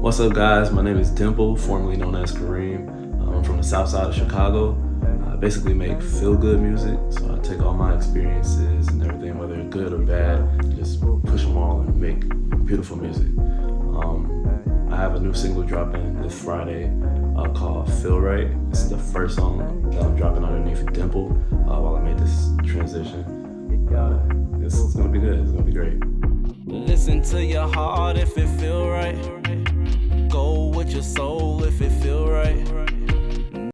What's up guys, my name is Dimple, formerly known as Kareem. I'm from the south side of Chicago. I basically make feel-good music, so I take all my experiences and everything, whether good or bad, just push them all and make beautiful music. Um, I have a new single dropping this Friday uh, called Feel Right. Is the first song that I'm dropping underneath Dimple uh, while I made this transition. Uh, it's, it's gonna be good, it's gonna be great. Listen to your heart if it feel right. Your soul if it feel right.